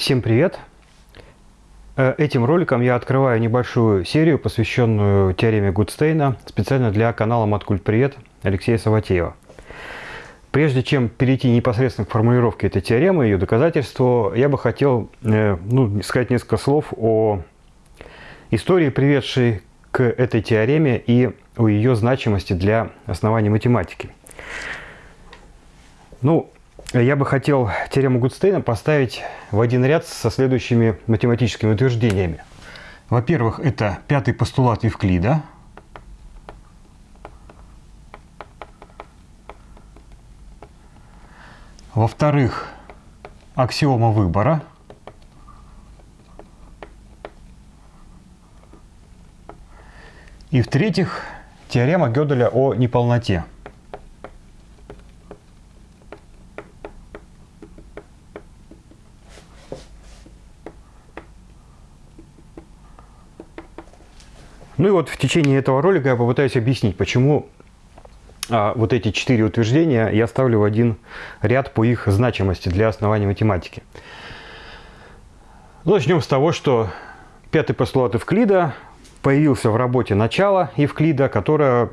Всем привет! Э, этим роликом я открываю небольшую серию, посвященную теореме Гудстейна, специально для канала Маткульт Привет Алексея Саватеева. Прежде чем перейти непосредственно к формулировке этой теоремы, ее доказательству, я бы хотел э, ну, сказать несколько слов о истории, приведшей к этой теореме и о ее значимости для основания математики. Ну, я бы хотел теорему Гудстейна поставить в один ряд со следующими математическими утверждениями. Во-первых, это пятый постулат Евклида. Во-вторых, аксиома выбора. И в-третьих, теорема Гёделя о неполноте. Ну и вот в течение этого ролика я попытаюсь объяснить, почему а, вот эти четыре утверждения я ставлю в один ряд по их значимости для основания математики. Ну, начнем с того, что пятый постулат Евклида появился в работе «Начало» Евклида, которая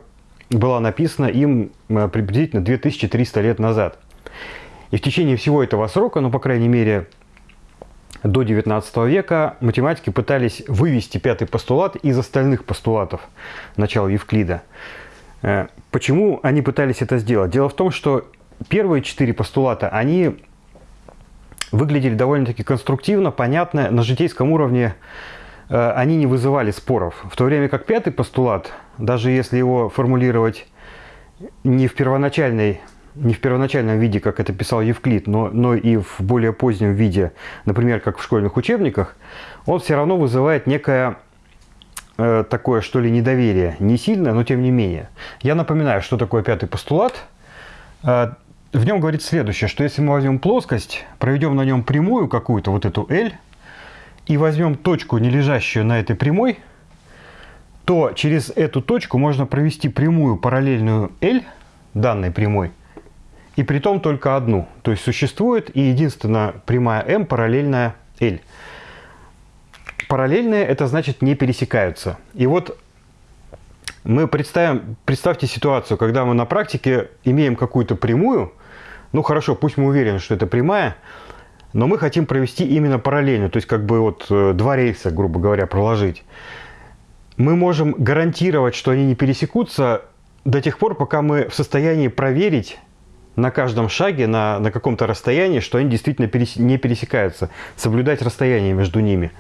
была написана им а, приблизительно 2300 лет назад. И в течение всего этого срока, ну, по крайней мере, до 19 века математики пытались вывести пятый постулат из остальных постулатов начала Евклида. Э, почему они пытались это сделать? Дело в том, что первые четыре постулата, они выглядели довольно-таки конструктивно, понятно, на житейском уровне э, они не вызывали споров. В то время как пятый постулат, даже если его формулировать не в первоначальной не в первоначальном виде, как это писал Евклид, но, но и в более позднем виде, например, как в школьных учебниках, он все равно вызывает некое э, такое, что ли, недоверие. Не сильное, но тем не менее. Я напоминаю, что такое пятый постулат. Э, в нем говорит следующее, что если мы возьмем плоскость, проведем на нем прямую какую-то, вот эту L, и возьмем точку, не лежащую на этой прямой, то через эту точку можно провести прямую параллельную L данной прямой – и при том только одну. То есть существует и единственная прямая m параллельная L. Параллельные это значит не пересекаются. И вот мы представим, представьте ситуацию, когда мы на практике имеем какую-то прямую, ну хорошо, пусть мы уверены, что это прямая, но мы хотим провести именно параллельно, то есть как бы вот э, два рельса, грубо говоря, проложить. Мы можем гарантировать, что они не пересекутся до тех пор, пока мы в состоянии проверить на каждом шаге, на, на каком-то расстоянии, что они действительно перес, не пересекаются, соблюдать расстояние между ними.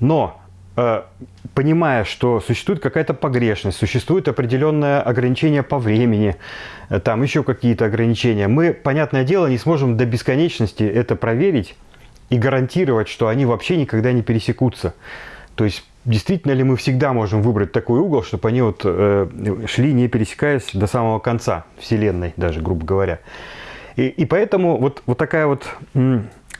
Но э, понимая, что существует какая-то погрешность, существует определенное ограничение по времени, э, там еще какие-то ограничения, мы, понятное дело, не сможем до бесконечности это проверить и гарантировать, что они вообще никогда не пересекутся. То есть действительно ли мы всегда можем выбрать такой угол, чтобы они вот э, шли, не пересекаясь до самого конца Вселенной, даже, грубо говоря. И, и поэтому вот, вот такая вот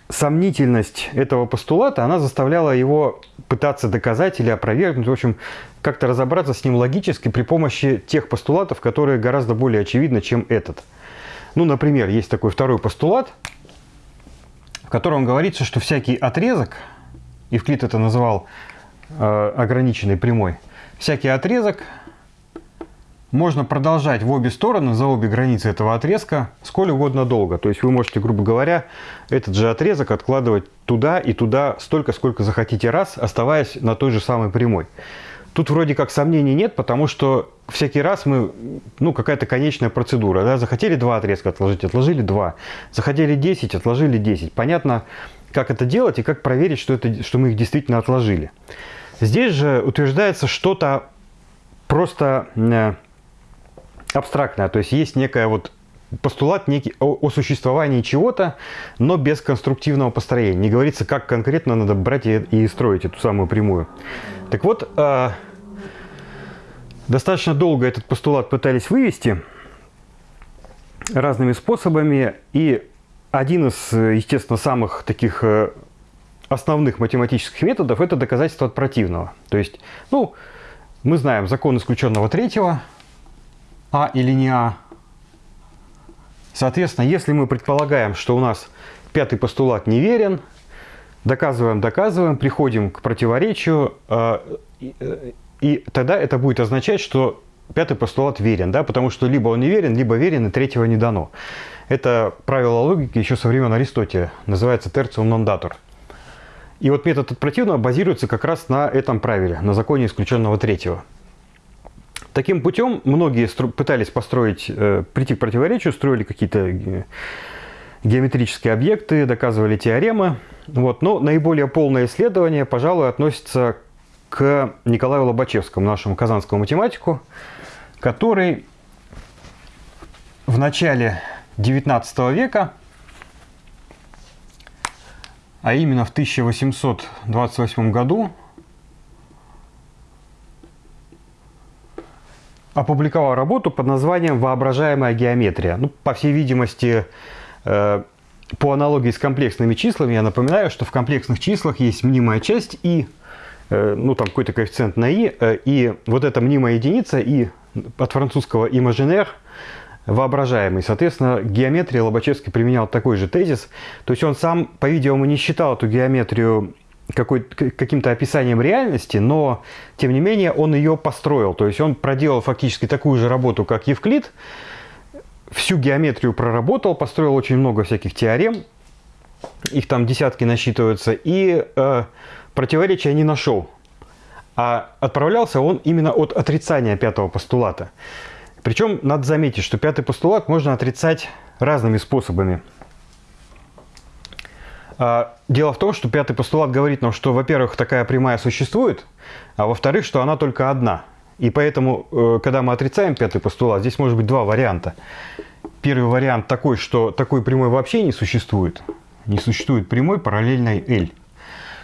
сомнительность этого постулата, она заставляла его пытаться доказать или опровергнуть, в общем, как-то разобраться с ним логически при помощи тех постулатов, которые гораздо более очевидны, чем этот. Ну, например, есть такой второй постулат, в котором говорится, что всякий отрезок, Евклид это называл ограниченной прямой, всякий отрезок можно продолжать в обе стороны, за обе границы этого отрезка, сколь угодно долго. То есть вы можете, грубо говоря, этот же отрезок откладывать туда и туда столько, сколько захотите раз, оставаясь на той же самой прямой. Тут вроде как сомнений нет, потому что всякий раз мы, ну, какая-то конечная процедура. Да? Захотели два отрезка отложить, отложили два. Захотели 10, отложили 10. Понятно, как это делать и как проверить, что, это, что мы их действительно отложили. Здесь же утверждается что-то просто э, абстрактное, то есть есть некая вот постулат некий о, о существовании чего-то, но без конструктивного построения. Не говорится, как конкретно надо брать и, и строить эту самую прямую. Так вот, э, достаточно долго этот постулат пытались вывести разными способами, и один из, естественно, самых таких э, основных математических методов – это доказательство от противного. То есть, ну, мы знаем закон исключенного третьего, А или не А. Соответственно, если мы предполагаем, что у нас пятый постулат неверен, доказываем, доказываем, приходим к противоречию, э, и тогда это будет означать, что пятый постулат верен, да, потому что либо он не верен, либо верен, и третьего не дано. Это правило логики еще со времен Аристотеля, называется tertium non. И вот метод от противного базируется как раз на этом правиле, на законе исключенного третьего. Таким путем многие пытались построить, э, прийти к противоречию, строили какие-то э, геометрические объекты, доказывали теоремы. Вот. Но наиболее полное исследование, пожалуй, относится к Николаю Лобачевскому, нашему казанскому математику, который в начале XIX века, а именно в 1828 году, опубликовал работу под названием «Воображаемая геометрия». Ну, по всей видимости, э, по аналогии с комплексными числами, я напоминаю, что в комплексных числах есть мнимая часть и, э, ну, там какой-то коэффициент на и, э, и вот эта мнимая единица и от французского imaginaire воображаемый. Соответственно, геометрия Лобачевский применял такой же тезис. То есть он сам, по-видимому, не считал эту геометрию каким-то описанием реальности, но, тем не менее, он ее построил. То есть он проделал фактически такую же работу, как Евклид, всю геометрию проработал, построил очень много всяких теорем, их там десятки насчитываются, и э, противоречия не нашел. А отправлялся он именно от отрицания пятого постулата. Причем надо заметить, что пятый постулат можно отрицать разными способами. А, дело в том, что пятый постулат говорит нам, что, во-первых, такая прямая существует, а во-вторых, что она только одна. И поэтому, э, когда мы отрицаем пятый постулат, здесь может быть два варианта. Первый вариант такой, что такой прямой вообще не существует. Не существует прямой параллельной L.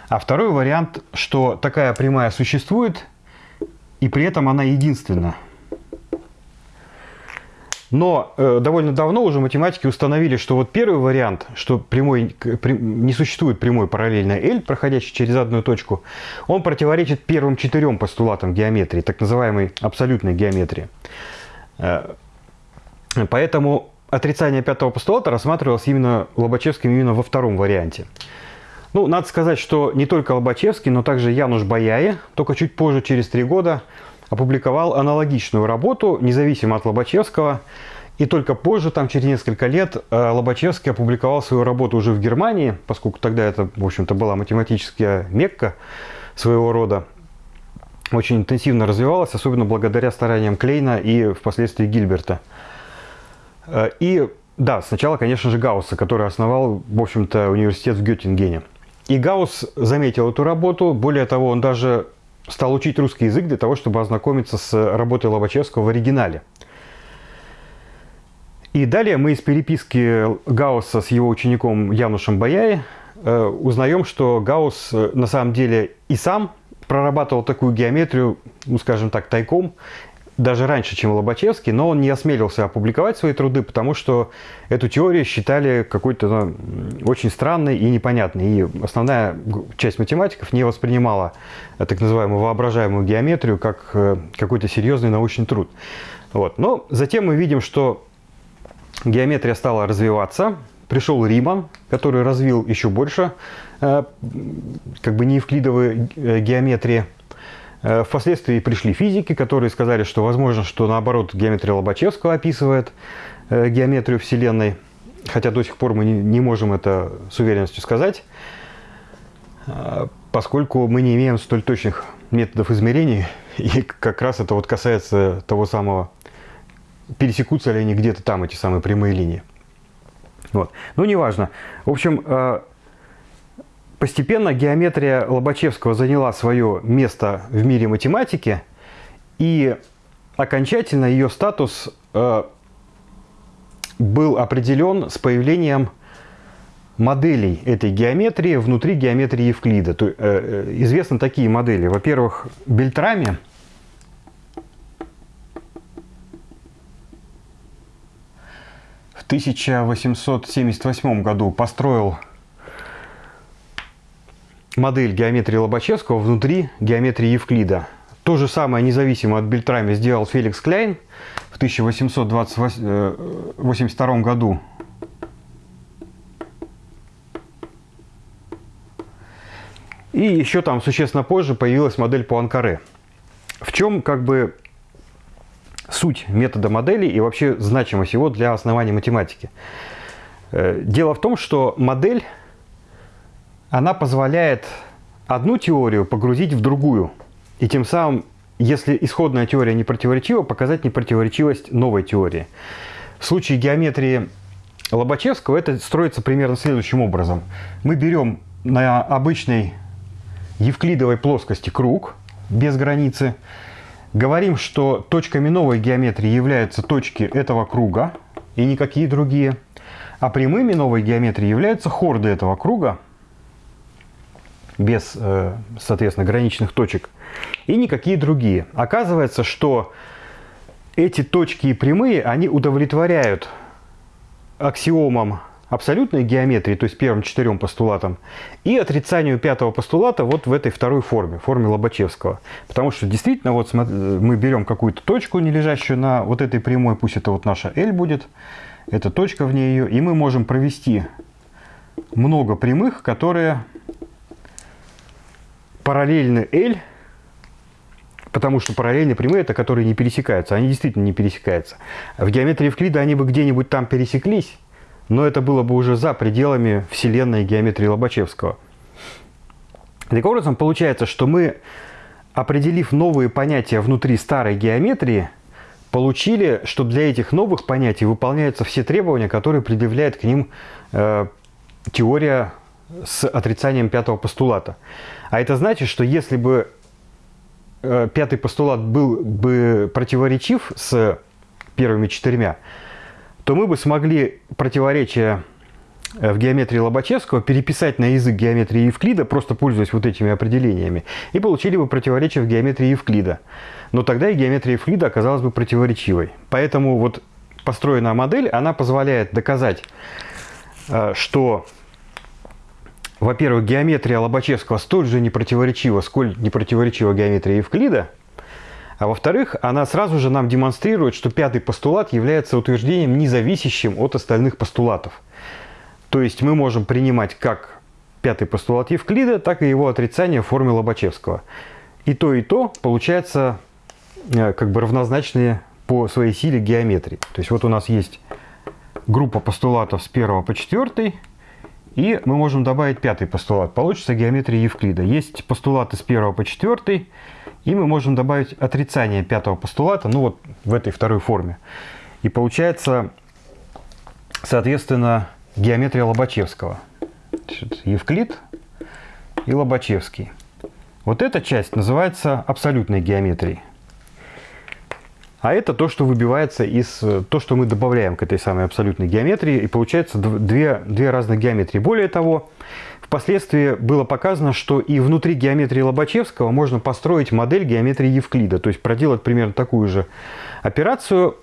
А второй вариант, что такая прямая существует, и при этом она единственна. Но э, довольно давно уже математики установили, что вот первый вариант, что прямой, при, не существует прямой параллельной L, проходящей через одну точку, он противоречит первым четырем постулатам геометрии, так называемой абсолютной геометрии. Э, поэтому отрицание пятого постулата рассматривалось именно Лобачевским именно во втором варианте. Ну, надо сказать, что не только Лобачевский, но также Януш Баяе, только чуть позже, через три года, опубликовал аналогичную работу, независимо от Лобачевского. И только позже, там через несколько лет, э, Лобачевский опубликовал свою работу уже в Германии, поскольку тогда это, в общем-то, была математическая мекка своего рода. Очень интенсивно развивалась, особенно благодаря стараниям Клейна и впоследствии Гильберта. Э, и да, сначала, конечно же, Гаусса, который основал, в общем-то, университет в Геттингене. И Гаусс заметил эту работу, более того, он даже стал учить русский язык для того, чтобы ознакомиться с работой Лобачевского в оригинале. И далее мы из переписки Гаусса с его учеником Янушем Баяи э, узнаем, что Гаусс э, на самом деле и сам прорабатывал такую геометрию, ну скажем так, тайком, даже раньше, чем Лобачевский, но он не осмелился опубликовать свои труды, потому что эту теорию считали какой-то ну, очень странной и непонятной. И основная часть математиков не воспринимала так называемую воображаемую геометрию как э, какой-то серьезный научный труд. Вот. Но затем мы видим, что геометрия стала развиваться. Пришел Риман, который развил еще больше э, как бы неевклидовые э, геометрии. Э, впоследствии пришли физики, которые сказали, что возможно, что наоборот геометрия Лобачевского описывает э, геометрию Вселенной, хотя до сих пор мы не можем это с уверенностью сказать, э, поскольку мы не имеем столь точных методов измерений, и как раз это вот касается того самого, пересекутся ли они где-то там, эти самые прямые линии. Вот. Ну, неважно. В общем, Постепенно геометрия Лобачевского заняла свое место в мире математики, и окончательно ее статус э, был определен с появлением моделей этой геометрии внутри геометрии Евклида. То, э, э известны такие модели. Во-первых, Бельтрами в 1878 году построил модель геометрии Лобачевского внутри геометрии Евклида. То же самое независимо от Бельтрами сделал Феликс Кляйн в 1882 э, году. И еще там существенно позже появилась модель по Анкаре. В чем как бы суть метода модели и вообще значимость его для основания математики? Э, дело в том, что модель, она позволяет одну теорию погрузить в другую. И тем самым, если исходная теория не противоречива, показать непротиворечивость новой теории. В случае геометрии Лобачевского это строится примерно следующим образом. Мы берем на обычной евклидовой плоскости круг без границы, говорим, что точками новой геометрии являются точки этого круга и никакие другие, а прямыми новой геометрии являются хорды этого круга без, э, соответственно, граничных точек и никакие другие. Оказывается, что эти точки и прямые, они удовлетворяют аксиомам абсолютной геометрии, то есть первым четырем постулатам, и отрицанию пятого постулата вот в этой второй форме, форме Лобачевского. Потому что действительно вот мы берем какую-то точку, не лежащую на вот этой прямой, пусть это вот наша L будет, эта точка в ней ее, и мы можем провести много прямых, которые параллельны L, потому что параллельные прямые это которые не пересекаются, они действительно не пересекаются. В геометрии Евклида они бы где-нибудь там пересеклись, но это было бы уже за пределами вселенной геометрии Лобачевского. Таким образом, получается, что мы, определив новые понятия внутри старой геометрии, получили, что для этих новых понятий выполняются все требования, которые предъявляет к ним э, теория с отрицанием пятого постулата. А это значит, что если бы э, пятый постулат был бы противоречив с первыми четырьмя, то мы бы смогли противоречия э, в геометрии Лобачевского переписать на язык геометрии Евклида, просто пользуясь вот этими определениями, и получили бы противоречие в геометрии Евклида. Но тогда и геометрия Евклида оказалась бы противоречивой. Поэтому вот построенная модель, она позволяет доказать, э, что, во-первых, геометрия Лобачевского столь же непротиворечива, сколь непротиворечива геометрия Евклида – а во-вторых, она сразу же нам демонстрирует, что пятый постулат является утверждением, независящим от остальных постулатов. То есть мы можем принимать как пятый постулат Евклида, так и его отрицание в форме Лобачевского. И то, и то получается э, как бы равнозначные по своей силе геометрии. То есть вот у нас есть группа постулатов с 1 по 4, и мы можем добавить пятый постулат. Получится геометрия Евклида. Есть постулаты с 1 по 4, и мы можем добавить отрицание пятого постулата, ну вот в этой второй форме. И получается, соответственно, геометрия Лобачевского. Евклид и Лобачевский. Вот эта часть называется абсолютной геометрией. А это то, что выбивается из... То, что мы добавляем к этой самой абсолютной геометрии. И получается две, две разных геометрии. Более того, Впоследствии было показано, что и внутри геометрии Лобачевского можно построить модель геометрии Евклида, то есть проделать примерно такую же операцию.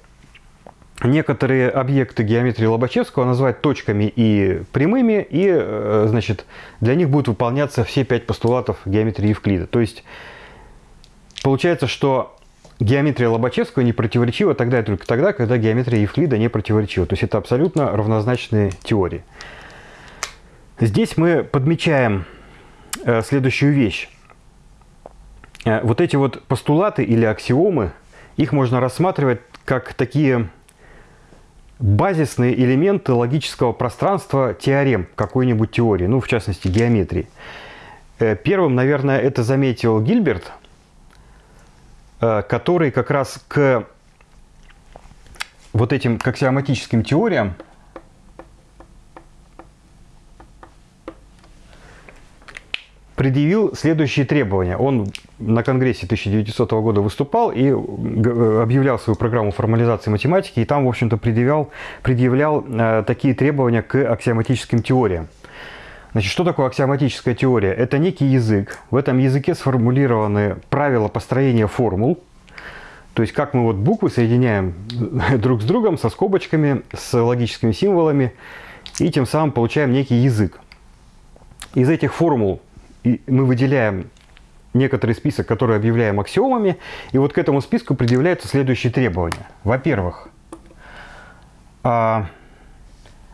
Некоторые объекты геометрии Лобачевского назвать точками и прямыми, и э, значит, для них будут выполняться все пять постулатов геометрии Евклида. То есть получается, что геометрия Лобачевского не противоречива тогда и только тогда, когда геометрия Евклида не противоречива. То есть это абсолютно равнозначные теории. Здесь мы подмечаем э, следующую вещь. Э, вот эти вот постулаты или аксиомы, их можно рассматривать как такие базисные элементы логического пространства теорем какой-нибудь теории, ну, в частности, геометрии. Э, первым, наверное, это заметил Гильберт, который как раз к вот этим к аксиоматическим теориям предъявил следующие требования. Он на Конгрессе 1900 года выступал и объявлял свою программу формализации математики, и там, в общем-то, предъявлял, предъявлял э, такие требования к аксиоматическим теориям. Значит, что такое аксиоматическая теория? Это некий язык. В этом языке сформулированы правила построения формул. То есть, как мы вот буквы соединяем друг с другом, со скобочками, с логическими символами, и тем самым получаем некий язык. Из этих формул мы выделяем некоторый список, который объявляем аксиомами, и вот к этому списку предъявляются следующие требования. Во-первых, а,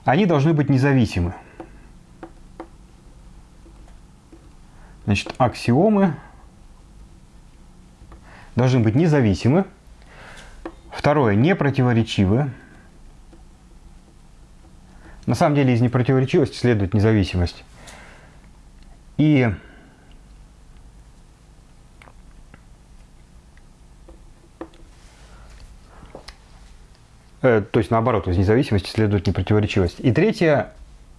они должны быть независимы. Значит, аксиомы должны быть независимы. Второе, непротиворечивы. На самом деле из непротиворечивости следует независимость. И э, то есть наоборот, из независимости следует непротиворечивость. И третье,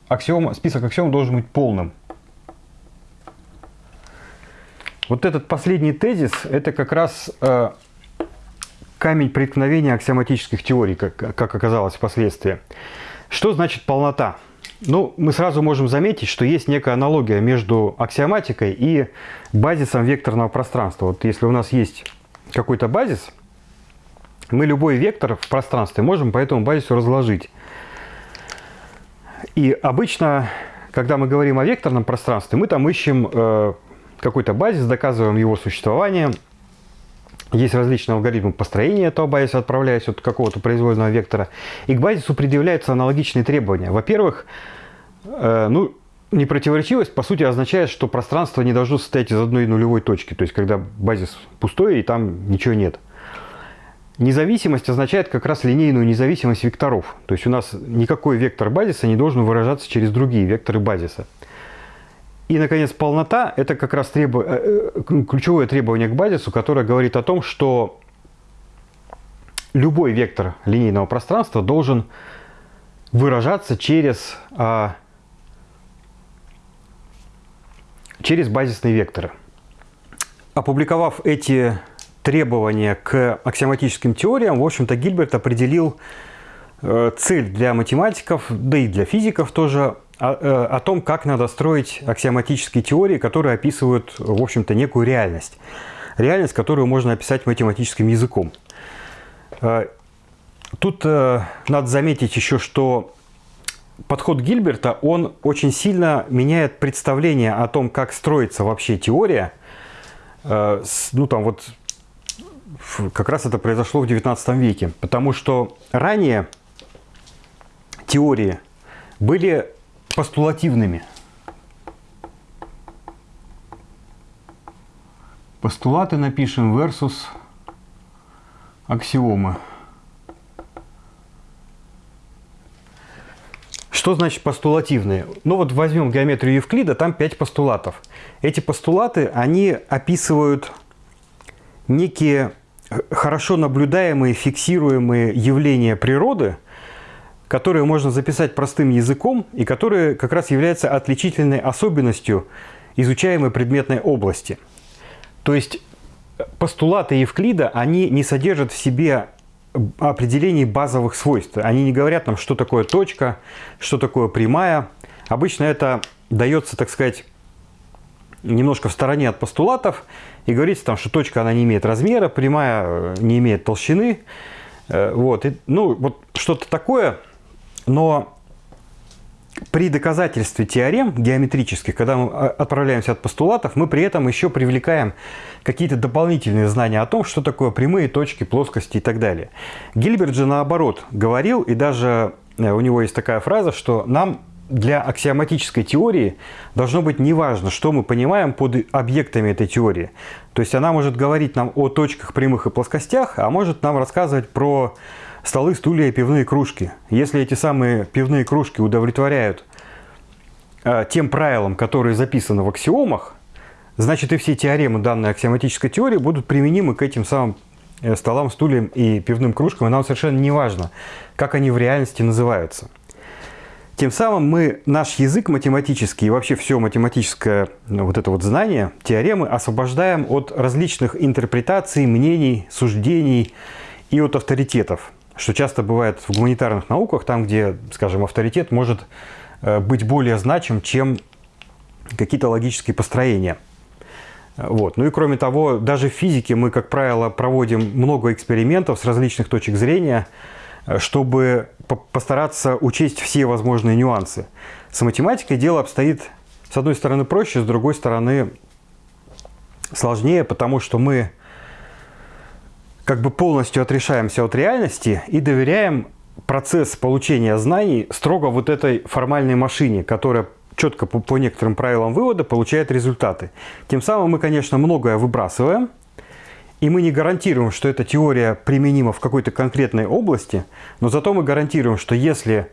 аксиом, список аксиом должен быть полным. Вот этот последний тезис – это как раз э, камень преткновения аксиоматических теорий, как, как оказалось впоследствии. Что значит полнота? Ну, мы сразу можем заметить, что есть некая аналогия между аксиоматикой и базисом векторного пространства. Вот если у нас есть какой-то базис, мы любой вектор в пространстве можем по этому базису разложить. И обычно, когда мы говорим о векторном пространстве, мы там ищем э, какой-то базис, доказываем его существование. Есть различные алгоритмы построения этого базиса, отправляясь от какого-то произвольного вектора. И к базису предъявляются аналогичные требования. Во-первых, э, ну, непротиворечивость, по сути, означает, что пространство не должно состоять из одной нулевой точки. То есть, когда базис пустой и там ничего нет. Независимость означает как раз линейную независимость векторов. То есть у нас никакой вектор базиса не должен выражаться через другие векторы базиса. И, наконец, полнота – это как раз требу... Э, э, ключевое требование к базису, которое говорит о том, что любой вектор линейного пространства должен выражаться через, а, через базисные векторы. Опубликовав эти требования к аксиоматическим теориям, в общем-то, Гильберт определил э, цель для математиков, да и для физиков тоже о, э, о том, как надо строить аксиоматические теории, которые описывают, в общем-то, некую реальность. Реальность, которую можно описать математическим языком. Э, тут э, надо заметить еще, что подход Гильберта, он очень сильно меняет представление о том, как строится вообще теория. Ну, там вот как раз это произошло в 19 веке, потому что ранее теории были постулативными. Постулаты напишем versus аксиомы. Что значит постулативные? Ну вот возьмем геометрию Евклида, там 5 постулатов. Эти постулаты, они описывают некие хорошо наблюдаемые, фиксируемые явления природы – которые можно записать простым языком и которые как раз являются отличительной особенностью изучаемой предметной области. То есть постулаты Евклида, они не содержат в себе определений базовых свойств. Они не говорят нам, что такое точка, что такое прямая. Обычно это дается, так сказать, немножко в стороне от постулатов и говорится там, что точка она не имеет размера, прямая э, не имеет толщины. Э, вот. И, ну, вот что-то такое – но при доказательстве теорем геометрических, когда мы а, отправляемся от постулатов, мы при этом еще привлекаем какие-то дополнительные знания о том, что такое прямые точки, плоскости и так далее. Гильберт же наоборот говорил, и даже э, у него есть такая фраза, что нам для аксиоматической теории должно быть неважно, что мы понимаем под объектами этой теории. То есть она может говорить нам о точках, прямых и плоскостях, а может нам рассказывать про столы, стулья и пивные кружки. Если эти самые пивные кружки удовлетворяют э, тем правилам, которые записаны в аксиомах, значит и все теоремы данной аксиоматической теории будут применимы к этим самым э, столам, стульям и пивным кружкам, и нам совершенно не важно, как они в реальности называются. Тем самым мы наш язык математический и вообще все математическое ну, вот это вот знание, теоремы освобождаем от различных интерпретаций, мнений, суждений и от авторитетов что часто бывает в гуманитарных науках, там, где, скажем, авторитет может э, быть более значим, чем какие-то логические построения. Вот. Ну и кроме того, даже в физике мы, как правило, проводим много экспериментов с различных точек зрения, э, чтобы постараться учесть все возможные нюансы. С математикой дело обстоит, с одной стороны, проще, с другой стороны, сложнее, потому что мы как бы полностью отрешаемся от реальности и доверяем процесс получения знаний строго вот этой формальной машине, которая четко по, по некоторым правилам вывода получает результаты. Тем самым мы, конечно, многое выбрасываем, и мы не гарантируем, что эта теория применима в какой-то конкретной области, но зато мы гарантируем, что если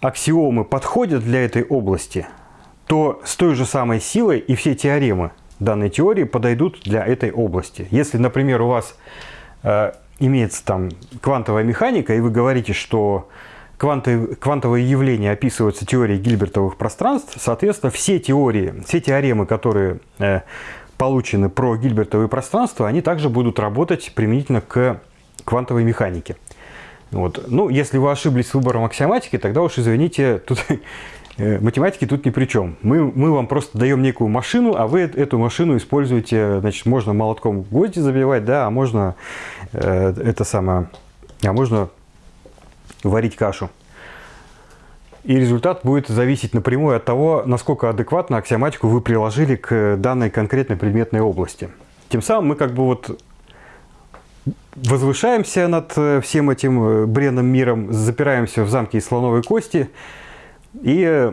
аксиомы подходят для этой области, то с той же самой силой и все теоремы данной теории подойдут для этой области. Если, например, у вас э, имеется там квантовая механика, и вы говорите, что кванты, квантовые явления описываются теорией Гильбертовых пространств, соответственно, все теории, все теоремы, которые э, получены про Гильбертовые пространства, они также будут работать применительно к квантовой механике. Вот. Ну, если вы ошиблись с выбором аксиоматики, тогда уж извините, тут математики тут ни при чем. Мы, мы вам просто даем некую машину, а вы эту машину используете, значит, можно молотком гвозди забивать, да, а можно э, это самое, а можно варить кашу. И результат будет зависеть напрямую от того, насколько адекватно аксиоматику вы приложили к данной конкретной предметной области. Тем самым мы как бы вот возвышаемся над э, всем этим э, бренным миром, запираемся в замке из слоновой кости и э,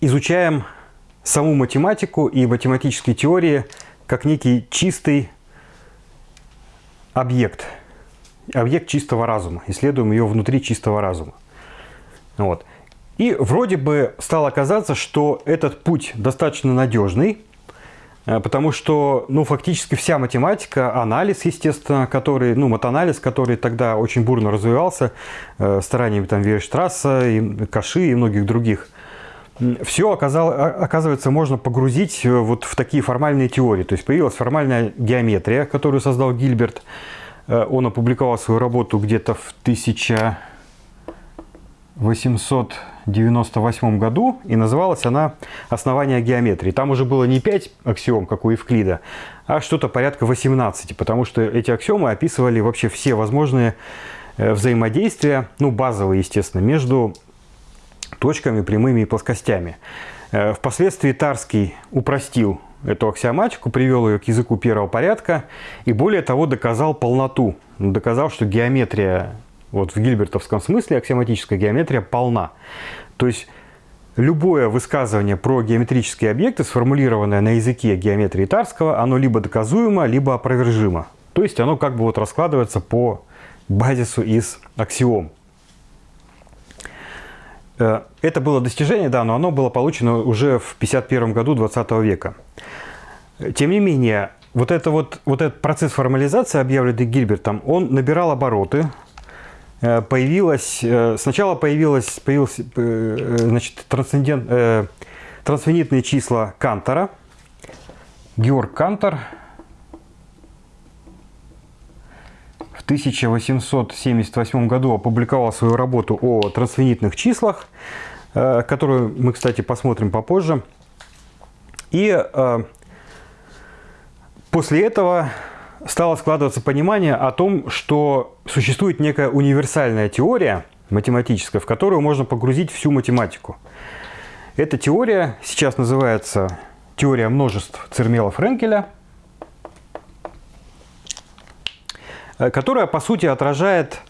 изучаем саму математику и математические теории как некий чистый объект, объект чистого разума. Исследуем ее внутри чистого разума. Вот. И вроде бы стало казаться, что этот путь достаточно надежный, потому что, ну, фактически вся математика, анализ, естественно, который, ну, матанализ, который тогда очень бурно развивался э, стараниями там Вейерштрасса, и Каши и многих других, все оказал, оказывается можно погрузить э, вот в такие формальные теории. То есть появилась формальная геометрия, которую создал Гильберт. Э, он опубликовал свою работу где-то в 1000 898 году, и называлась она «Основание геометрии». Там уже было не 5 аксиом, как у Евклида, а что-то порядка 18, потому что эти аксиомы описывали вообще все возможные э, взаимодействия, ну, базовые, естественно, между точками, прямыми и плоскостями. Э, впоследствии Тарский упростил эту аксиоматику, привел ее к языку первого порядка и более того доказал полноту. Доказал, что геометрия вот в гильбертовском смысле аксиоматическая геометрия полна. То есть любое высказывание про геометрические объекты, сформулированное на языке геометрии Тарского, оно либо доказуемо, либо опровержимо. То есть оно как бы вот раскладывается по базису из аксиом. Э, это было достижение, да, но оно было получено уже в 51 году 20 века. Тем не менее, вот, это вот, вот этот процесс формализации, объявленный Гильбертом, он набирал обороты, появилась, э, сначала появилась, появилась э, значит, трансцендент, э, трансфинитные числа Кантора. Георг Кантор в 1878 году опубликовал свою работу о трансфинитных числах, которую мы, кстати, посмотрим попозже. И после этого стало складываться понимание о том, что существует некая универсальная теория математическая, в которую можно погрузить всю математику. Эта теория сейчас называется теория множеств Цермела-Френкеля, э, которая, по сути, отражает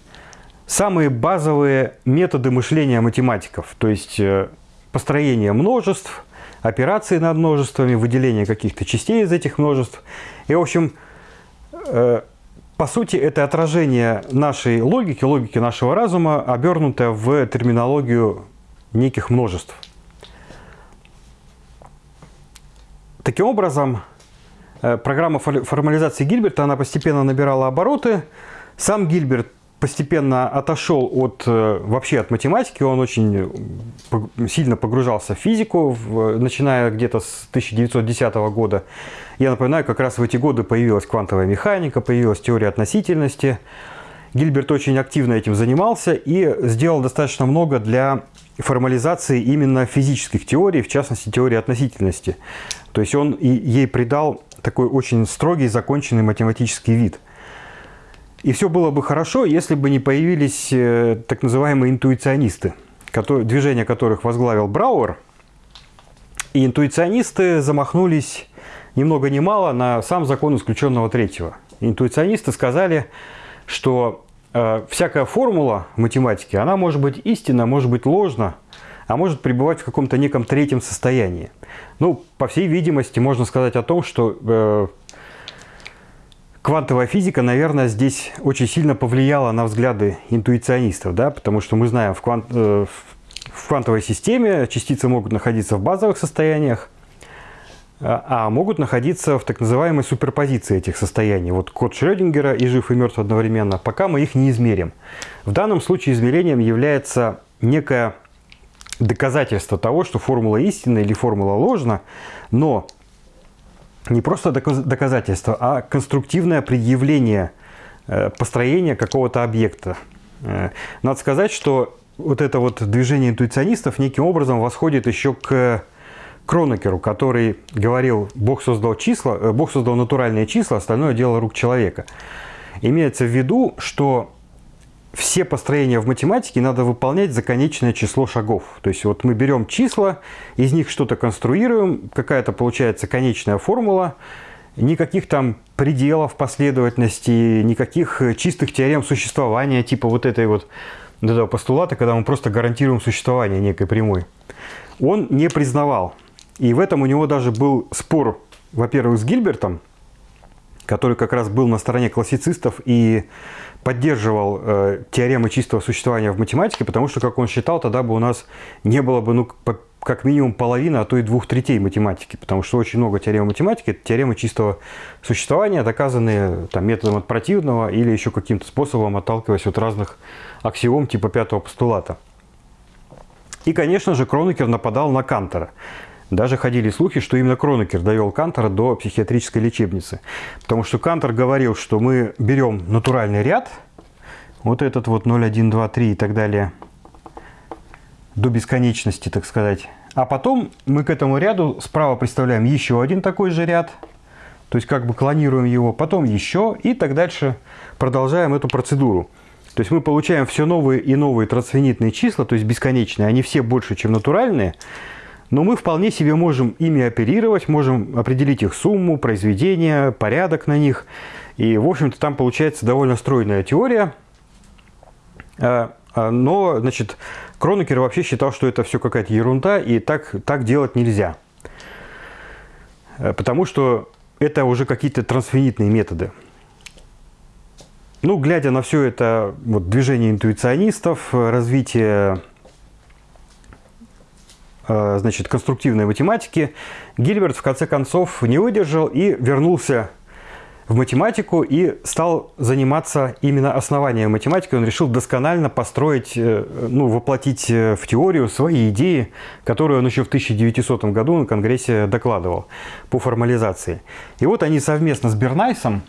самые базовые методы мышления математиков, то есть э, построение множеств, операции над множествами, выделение каких-то частей из этих множеств. И, в общем, по сути, это отражение нашей логики, логики нашего разума, обернутое в терминологию неких множеств. Таким образом, э, программа формализации Гильберта, она постепенно набирала обороты. Сам Гильберт постепенно отошел от, э, вообще от математики, он очень сильно погружался в физику, в, начиная где-то с 1910 года. Я напоминаю, как раз в эти годы появилась квантовая механика, появилась теория относительности. Гильберт очень активно этим занимался и сделал достаточно много для формализации именно физических теорий, в частности теории относительности. То есть он ей придал такой очень строгий, законченный математический вид – и все было бы хорошо, если бы не появились э, так называемые интуиционисты, которые, движение которых возглавил Брауэр. И интуиционисты замахнулись ни много ни мало на сам закон исключенного третьего. Интуиционисты сказали, что э, всякая формула в математике, она может быть истинна, может быть ложна, а может пребывать в каком-то неком третьем состоянии. Ну, по всей видимости, можно сказать о том, что э, квантовая физика, наверное, здесь очень сильно повлияла на взгляды интуиционистов, да, потому что мы знаем, в, квант, э, в квантовой системе частицы могут находиться в базовых состояниях, а, а могут находиться в так называемой суперпозиции этих состояний. Вот код Шрёдингера и жив и мертв одновременно, пока мы их не измерим. В данном случае измерением является некое доказательство того, что формула истинна или формула ложна, но не просто доказательство, а конструктивное предъявление э, построения какого-то объекта. Э, надо сказать, что вот это вот движение интуиционистов неким образом восходит еще к Кронекеру, который говорил, Бог создал числа, э, Бог создал натуральные числа, остальное дело рук человека. Имеется в виду, что все построения в математике надо выполнять за конечное число шагов. То есть вот мы берем числа, из них что-то конструируем, какая-то получается конечная формула, никаких там пределов последовательности, никаких чистых теорем существования, типа вот этой вот этого постулата, когда мы просто гарантируем существование некой прямой. Он не признавал. И в этом у него даже был спор, во-первых, с Гильбертом, который как раз был на стороне классицистов и поддерживал э, теоремы чистого существования в математике, потому что, как он считал, тогда бы у нас не было бы, ну, по, как минимум половины, а то и двух третей математики, потому что очень много теорем математики, это теоремы чистого существования, доказанные там, методом от противного или еще каким-то способом, отталкиваясь от разных аксиом типа пятого постулата. И, конечно же, Кронекер нападал на Кантера. Даже ходили слухи, что именно Кронекер довел Кантера до психиатрической лечебницы. Потому что Кантер говорил, что мы берем натуральный ряд, вот этот вот 0, 1, 2, 3 и так далее, до бесконечности, так сказать. А потом мы к этому ряду справа представляем еще один такой же ряд, то есть как бы клонируем его, потом еще и так дальше продолжаем эту процедуру. То есть мы получаем все новые и новые трансфинитные числа, то есть бесконечные, они все больше, чем натуральные, но мы вполне себе можем ими оперировать, можем определить их сумму, произведение, порядок на них. И, в общем-то, там получается довольно стройная теория. А, а, но, значит, Кронекер вообще считал, что это все какая-то ерунда, и так, так делать нельзя. Потому что это уже какие-то трансфинитные методы. Ну, глядя на все это вот, движение интуиционистов, развитие значит, конструктивной математики, Гильберт в конце концов не выдержал и вернулся в математику и стал заниматься именно основанием математики. Он решил досконально построить, э, ну, воплотить э, в теорию свои идеи, которые он еще в 1900 году на Конгрессе докладывал по формализации. И вот они совместно с Бернайсом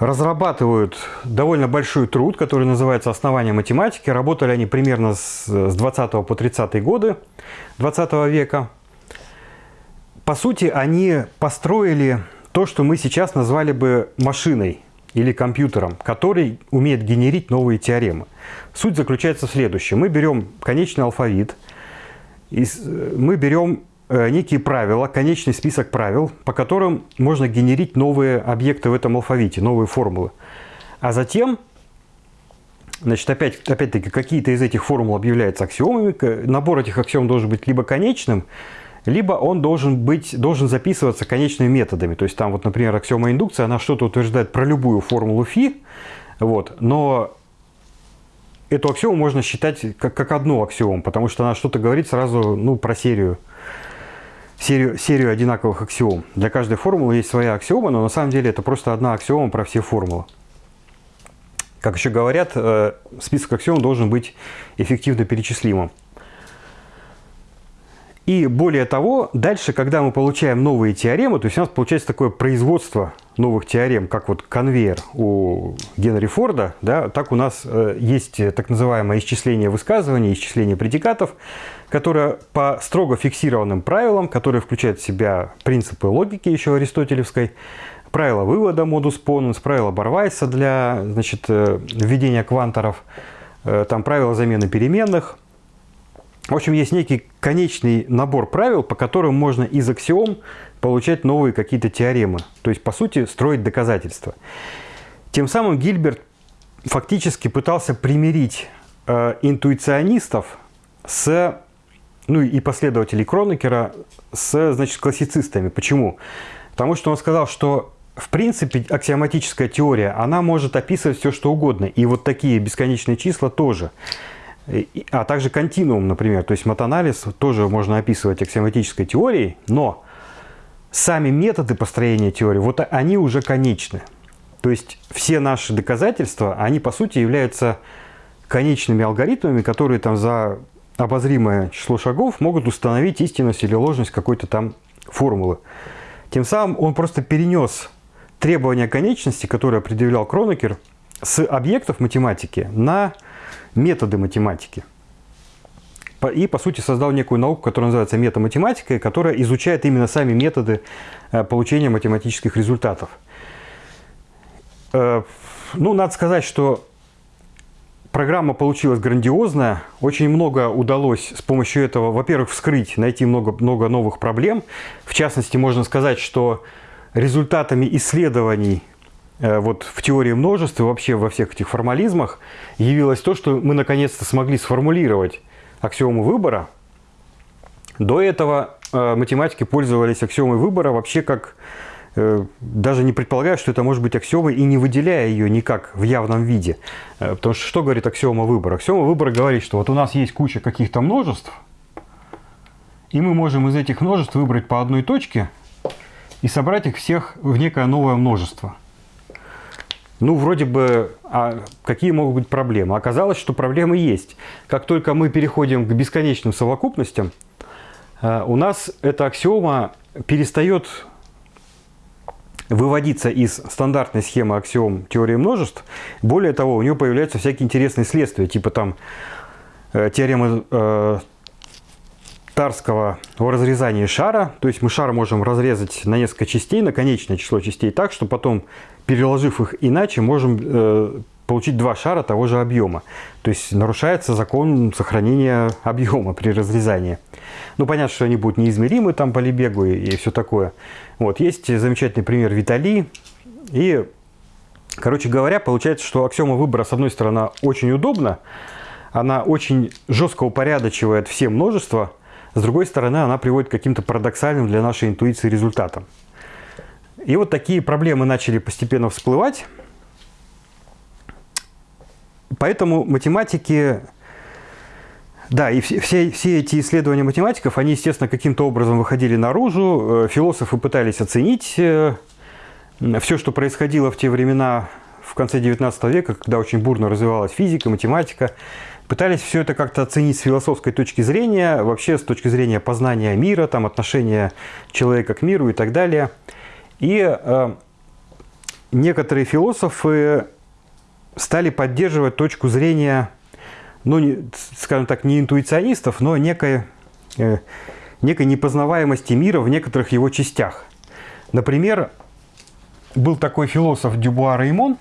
разрабатывают довольно большой труд, который называется «Основание математики». Работали они примерно с, с 20 по 30 годы 20 века. По сути, они построили то, что мы сейчас назвали бы машиной или компьютером, который умеет генерить новые теоремы. Суть заключается в следующем. Мы берем конечный алфавит, мы берем некие правила, конечный список правил, по которым можно генерить новые объекты в этом алфавите, новые формулы. А затем, значит, опять, опять-таки, какие-то из этих формул объявляются аксиомами. Набор этих аксиом должен быть либо конечным, либо он должен, быть, должен записываться конечными методами. То есть там, вот, например, аксиома индукции, она что-то утверждает про любую формулу φ, вот, но эту аксиому можно считать как, как одну аксиому, потому что она что-то говорит сразу ну, про серию серию, серию одинаковых аксиом. Для каждой формулы есть своя аксиома, но на самом деле это просто одна аксиома про все формулы. Как еще говорят, э, список аксиом должен быть эффективно перечислимым. И более того, дальше, когда мы получаем новые теоремы, то есть у нас получается такое производство новых теорем, как вот конвейер у Генри Форда, да, так у нас э, есть так называемое исчисление высказываний, исчисление предикатов, которое по строго фиксированным правилам, которые включают в себя принципы логики еще аристотелевской, правила вывода модус поненс, правила Барвайса для значит, э, введения кванторов, э, там правила замены переменных. В общем, есть некий конечный набор правил, по которым можно из аксиом получать новые какие-то теоремы. То есть, по сути, строить доказательства. Тем самым Гильберт фактически пытался примирить э, интуиционистов с, ну и последователей Кронекера с, значит, классицистами. Почему? Потому что он сказал, что в принципе аксиоматическая теория, она может описывать все, что угодно. И вот такие бесконечные числа тоже. А также континуум, например. То есть матанализ тоже можно описывать аксиоматической теорией, но сами методы построения теории, вот они уже конечны. То есть все наши доказательства, они по сути являются конечными алгоритмами, которые там за обозримое число шагов могут установить истинность или ложность какой-то там формулы. Тем самым он просто перенес требования конечности, которые определял Кронекер, с объектов математики на методы математики. И, по сути, создал некую науку, которая называется метаматематика, которая изучает именно сами методы э, получения математических результатов. Э, ну, надо сказать, что программа получилась грандиозная. Очень много удалось с помощью этого, во-первых, вскрыть, найти много, много новых проблем. В частности, можно сказать, что результатами исследований вот в теории множеств и вообще во всех этих формализмах явилось то, что мы наконец-то смогли сформулировать аксиому выбора. До этого э, математики пользовались аксиомой выбора вообще как Э, даже не предполагая, что это может быть аксиомой и не выделяя ее никак в явном виде. Э, потому что что говорит аксиома выбора? Аксиома выбора говорит, что вот у нас есть куча каких-то множеств, и мы можем из этих множеств выбрать по одной точке и собрать их всех в некое новое множество. Ну, вроде бы, а какие могут быть проблемы? Оказалось, что проблемы есть. Как только мы переходим к бесконечным совокупностям, э, у нас эта аксиома перестает выводиться из стандартной схемы аксиом теории множеств. Более того, у нее появляются всякие интересные следствия, типа там э, теорема э, Тарского о разрезании шара. То есть мы шар можем разрезать на несколько частей, на конечное число частей так, что потом, переложив их иначе, можем э, получить два шара того же объема. То есть нарушается закон сохранения объема при разрезании. Ну, понятно, что они будут неизмеримы там по Лебегу и, и все такое. Вот, есть замечательный пример Витали. И, короче говоря, получается, что аксиома выбора, с одной стороны, очень удобна, она очень жестко упорядочивает все множества, с другой стороны, она приводит к каким-то парадоксальным для нашей интуиции результатам. И вот такие проблемы начали постепенно всплывать. Поэтому математики, да, и все, все эти исследования математиков, они, естественно, каким-то образом выходили наружу. Э, философы пытались оценить э, все, что происходило в те времена, в конце 19 века, когда очень бурно развивалась физика, математика. Пытались все это как-то оценить с философской точки зрения, вообще с точки зрения познания мира, там, отношения человека к миру и так далее. И э, некоторые философы стали поддерживать точку зрения, ну, не, скажем так, не интуиционистов, но некой, э, некой непознаваемости мира в некоторых его частях. Например, был такой философ Дюбуа Реймон,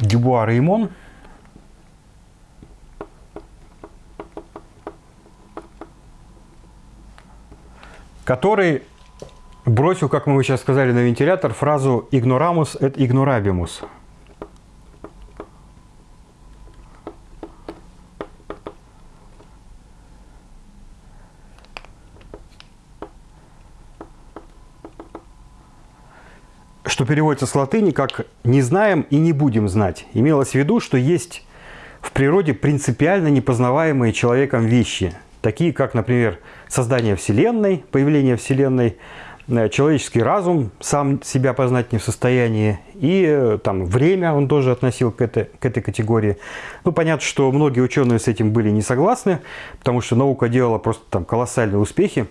Дюбуа Реймон, который бросил, как мы сейчас сказали, на вентилятор фразу «ignoramus et ignorabimus». Что переводится с латыни как «не знаем и не будем знать». Имелось в виду, что есть в природе принципиально непознаваемые человеком вещи, такие как, например, создание Вселенной, появление Вселенной – Э, человеческий разум сам себя познать не в состоянии, и э, там время он тоже относил к этой, к этой категории. Ну, понятно, что многие ученые с этим были не согласны, потому что наука делала просто там колоссальные успехи.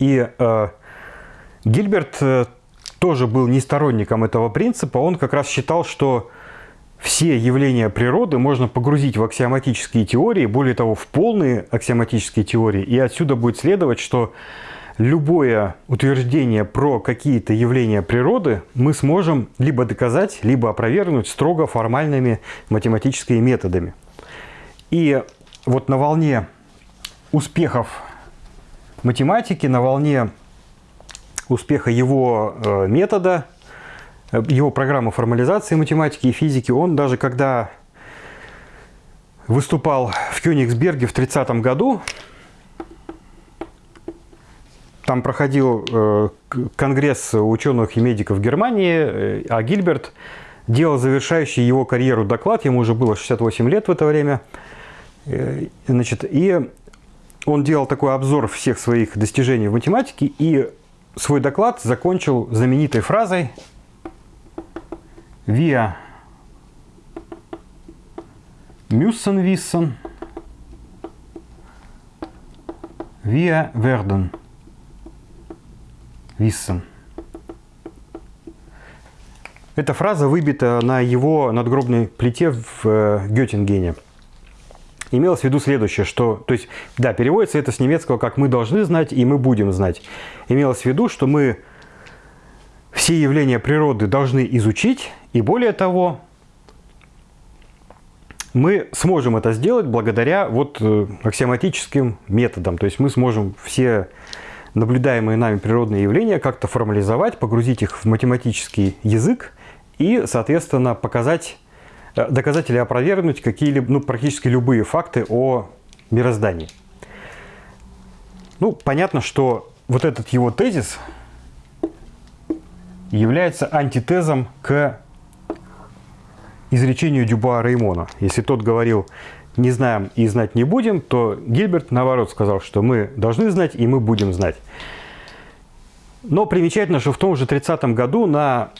И э, Гильберт э, тоже был не сторонником этого принципа, он как раз считал, что все явления природы можно погрузить в аксиоматические теории, более того, в полные аксиоматические теории, и отсюда будет следовать, что любое утверждение про какие-то явления природы мы сможем либо доказать, либо опровергнуть строго формальными математическими методами. И вот на волне успехов математики, на волне успеха его э, метода, э, его программы формализации математики и физики. Он даже когда выступал в Кёнигсберге в 30 году, там проходил э, конгресс ученых и медиков Германии, а Гильберт делал завершающий его карьеру доклад, ему уже было 68 лет в это время. Значит, и он делал такой обзор всех своих достижений в математике и свой доклад закончил знаменитой фразой «Via wissen, wir werden wissen». Эта фраза выбита на его надгробной плите в э, Геттингене имелось в виду следующее, что, то есть, да, переводится это с немецкого как «мы должны знать» и «мы будем знать». Имелось в виду, что мы все явления природы должны изучить, и более того, мы сможем это сделать благодаря вот э, аксиоматическим методам. То есть мы сможем все наблюдаемые нами природные явления как-то формализовать, погрузить их в математический язык и, соответственно, показать доказать или опровергнуть какие-либо, ну, практически любые факты о мироздании. Ну, понятно, что вот этот его тезис является антитезом к изречению Дюба Реймона. Если тот говорил «не знаем и знать не будем», то Гильберт, наоборот, сказал, что мы должны знать и мы будем знать. Но примечательно, что в том же 30 году на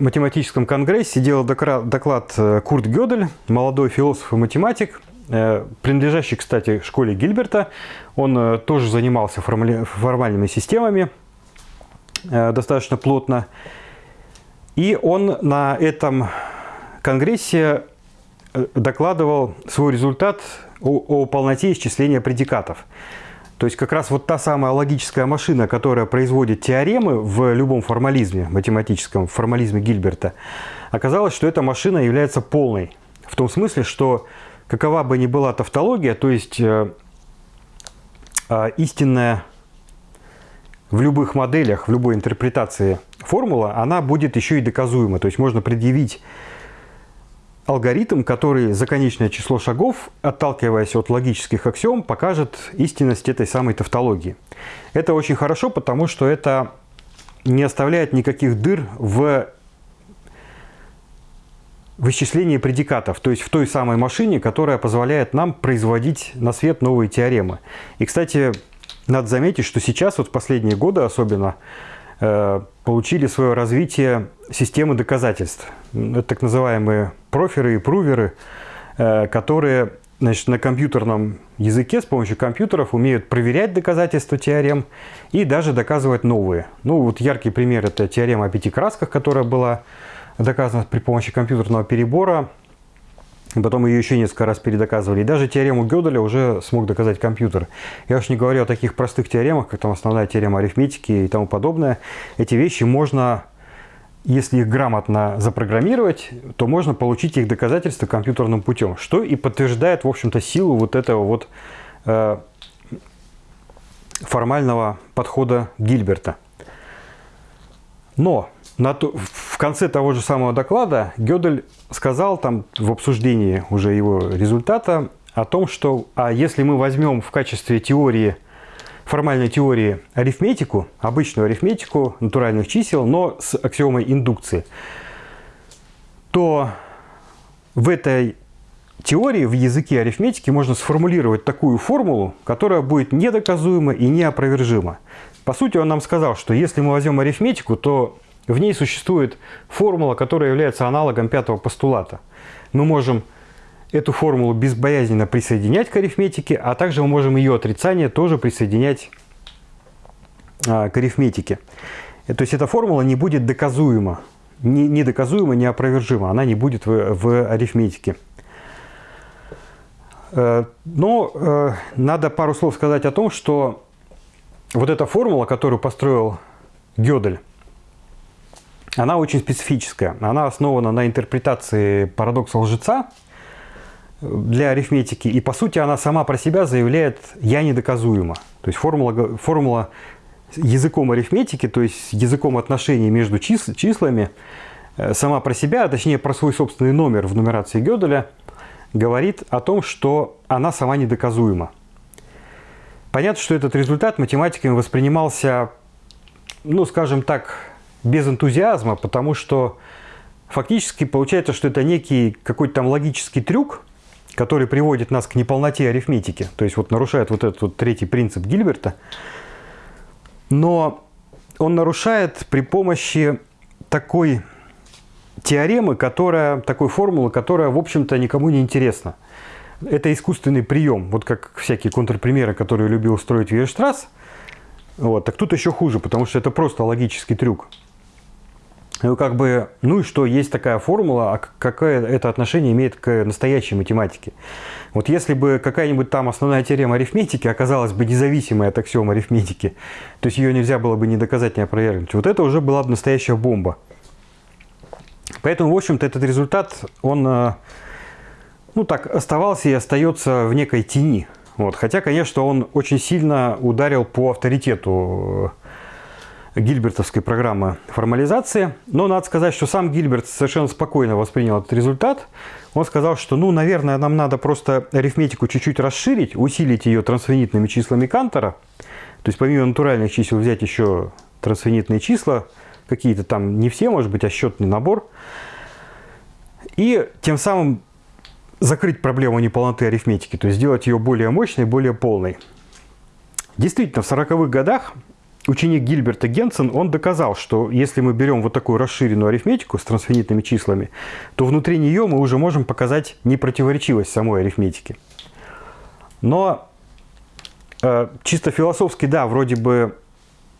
математическом конгрессе делал доклад э, Курт Гёдель, молодой философ и математик, э, принадлежащий, кстати, школе Гильберта. Он э, тоже занимался формальными системами достаточно плотно. И он на этом конгрессе докладывал свой результат о, о полноте исчисления предикатов. То есть как раз вот та самая логическая машина, которая производит теоремы в любом формализме, математическом формализме Гильберта, оказалось, что эта машина является полной. В том смысле, что какова бы ни была тавтология, то есть э, э, истинная в любых моделях, в любой интерпретации формула, она будет еще и доказуема. То есть можно предъявить алгоритм, который за конечное число шагов, отталкиваясь от логических аксиом, покажет истинность этой самой тавтологии. Это очень хорошо, потому что это не оставляет никаких дыр в вычислении предикатов, то есть в той самой машине, которая позволяет нам производить на свет новые теоремы. И, кстати, надо заметить, что сейчас, вот в последние годы особенно, получили свое развитие системы доказательств. Это так называемые проферы и пруверы, э, которые значит, на компьютерном языке с помощью компьютеров умеют проверять доказательства теорем и даже доказывать новые. Ну вот яркий пример это теорема о пяти красках, которая была доказана при помощи компьютерного перебора Потом ее еще несколько раз передоказывали. И даже теорему Гёделя уже смог доказать компьютер. Я уж не говорю о таких простых теоремах, как там основная теорема арифметики и тому подобное. Эти вещи можно, если их грамотно запрограммировать, то можно получить их доказательства компьютерным путем. Что и подтверждает, в общем-то, силу вот этого вот э, формального подхода Гильберта. Но на то, конце того же самого доклада Гёдель сказал там в обсуждении уже его результата о том, что а если мы возьмем в качестве теории, формальной теории арифметику, обычную арифметику натуральных чисел, но с аксиомой индукции, то в этой теории, в языке арифметики можно сформулировать такую формулу, которая будет недоказуема и неопровержима. По сути, он нам сказал, что если мы возьмем арифметику, то в ней существует формула, которая является аналогом пятого постулата. Мы можем эту формулу безбоязненно присоединять к арифметике, а также мы можем ее отрицание тоже присоединять а, к арифметике. Э, то есть эта формула не будет доказуема, не, недоказуема, неопровержима, она не будет в, в арифметике. Э, но э, надо пару слов сказать о том, что вот эта формула, которую построил Гёдель, она очень специфическая. Она основана на интерпретации парадокса лжеца для арифметики. И по сути она сама про себя заявляет «я недоказуема». То есть формула, формула языком арифметики, то есть языком отношений между чис числами, э, сама про себя, а точнее про свой собственный номер в нумерации Гёделя, говорит о том, что она сама недоказуема. Понятно, что этот результат математиками воспринимался, ну, скажем так, без энтузиазма, потому что фактически получается, что это некий какой-то там логический трюк, который приводит нас к неполноте арифметики, то есть вот нарушает вот этот вот третий принцип Гильберта, но он нарушает при помощи такой теоремы, которая, такой формулы, которая, в общем-то, никому не интересна. Это искусственный прием, вот как всякие контрпримеры, которые любил строить Вейерштрасс. Вот, так тут еще хуже, потому что это просто логический трюк. Ну, как бы, ну и что, есть такая формула, а какое это отношение имеет к настоящей математике? Вот если бы какая-нибудь там основная теорема арифметики оказалась бы независимой от аксиом арифметики, то есть ее нельзя было бы не доказать, не опровергнуть, вот это уже была бы настоящая бомба. Поэтому, в общем-то, этот результат, он, э, ну так, оставался и остается в некой тени. Вот. Хотя, конечно, он очень сильно ударил по авторитету э, гильбертовской программы формализации. Но надо сказать, что сам Гильберт совершенно спокойно воспринял этот результат. Он сказал, что, ну, наверное, нам надо просто арифметику чуть-чуть расширить, усилить ее трансфинитными числами Кантора. То есть помимо натуральных чисел взять еще трансфинитные числа, какие-то там, не все, может быть, а счетный набор. И тем самым закрыть проблему неполноты арифметики, то есть сделать ее более мощной, более полной. Действительно, в 40-х годах ученик Гильберта Генсен, он доказал, что если мы берем вот такую расширенную арифметику с трансфинитными числами, то внутри нее мы уже можем показать непротиворечивость самой арифметики. Но э, чисто философски, да, вроде бы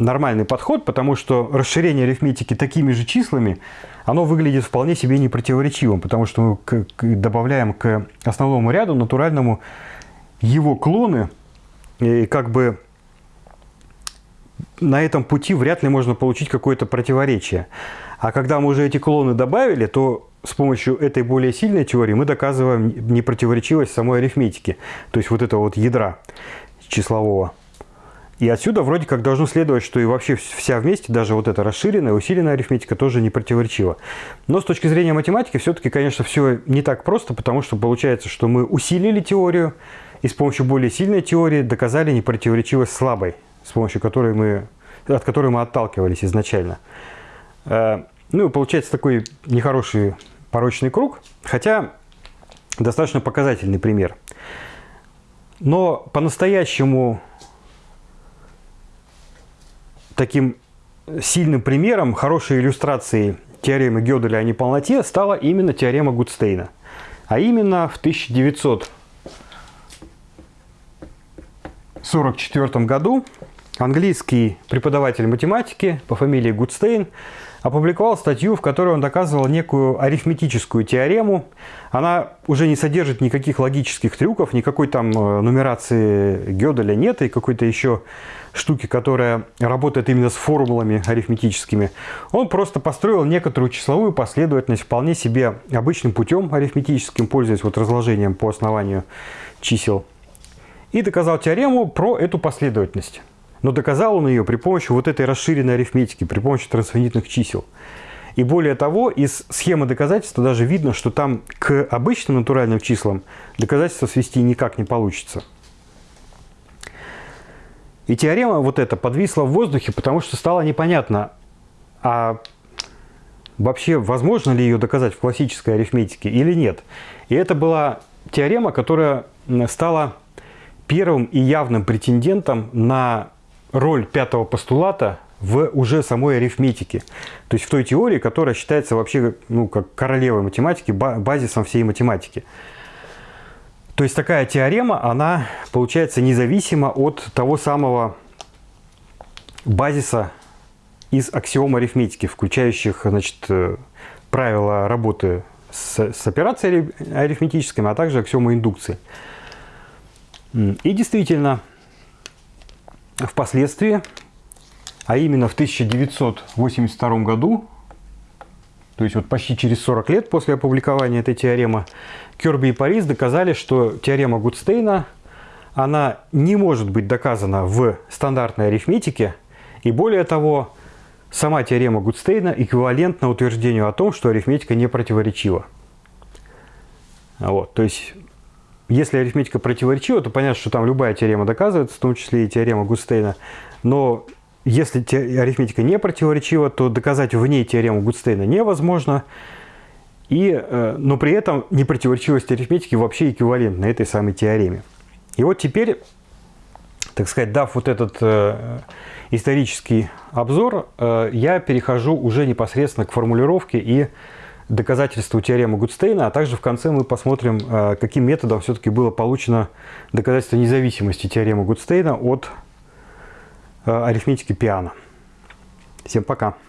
нормальный подход, потому что расширение арифметики такими же числами, оно выглядит вполне себе непротиворечивым, потому что мы к, к, добавляем к основному ряду натуральному его клоны, и как бы на этом пути вряд ли можно получить какое-то противоречие. А когда мы уже эти клоны добавили, то с помощью этой более сильной теории мы доказываем непротиворечивость самой арифметики, то есть вот этого вот ядра числового. И отсюда вроде как должно следовать, что и вообще вся вместе, даже вот эта расширенная, усиленная арифметика тоже не противоречива. Но с точки зрения математики все-таки, конечно, все не так просто, потому что получается, что мы усилили теорию и с помощью более сильной теории доказали непротиворечивость слабой с помощью которой мы, от которой мы отталкивались изначально. Э, ну, и получается такой нехороший порочный круг, хотя достаточно показательный пример. Но по-настоящему таким сильным примером, хорошей иллюстрацией теоремы Гёделя о неполноте стала именно теорема Гудстейна. А именно в 1944 году английский преподаватель математики по фамилии Гудстейн опубликовал статью, в которой он доказывал некую арифметическую теорему. Она уже не содержит никаких логических трюков, никакой там э, нумерации Гёделя нет и какой-то еще штуки, которая работает именно с формулами арифметическими. Он просто построил некоторую числовую последовательность вполне себе обычным путем арифметическим, пользуясь вот разложением по основанию чисел. И доказал теорему про эту последовательность. Но доказал он ее при помощи вот этой расширенной арифметики, при помощи трансфинитных чисел. И более того, из схемы доказательства даже видно, что там к обычным натуральным числам доказательства свести никак не получится. И теорема вот эта подвисла в воздухе, потому что стало непонятно, а вообще возможно ли ее доказать в классической арифметике или нет. И это была теорема, которая стала первым и явным претендентом на роль пятого постулата в уже самой арифметике. То есть в той теории, которая считается вообще ну, как королевой математики, базисом всей математики. То есть такая теорема, она получается независима от того самого базиса из аксиом арифметики, включающих значит, э, правила работы с, с операциями арифметическими, а также аксиомы индукции. И действительно, Впоследствии, а именно в 1982 году, то есть вот почти через 40 лет после опубликования этой теоремы, Керби и Парис доказали, что теорема Гудстейна, она не может быть доказана в стандартной арифметике И более того, сама теорема Гудстейна эквивалентна утверждению о том, что арифметика не противоречива. Вот, то есть, если арифметика противоречива, то понятно, что там любая теорема доказывается, в том числе и теорема Гудстейна. Но если арифметика не противоречива, то доказать в ней теорему Гудстейна невозможно. И, э, но при этом непротиворечивость арифметики вообще эквивалентна этой самой теореме. И вот теперь, так сказать, дав вот этот э, исторический обзор, э, я перехожу уже непосредственно к формулировке и доказательству теоремы Гудстейна, а также в конце мы посмотрим, э, каким методом все-таки было получено доказательство независимости теоремы Гудстейна от э, арифметики Пиана. Всем пока!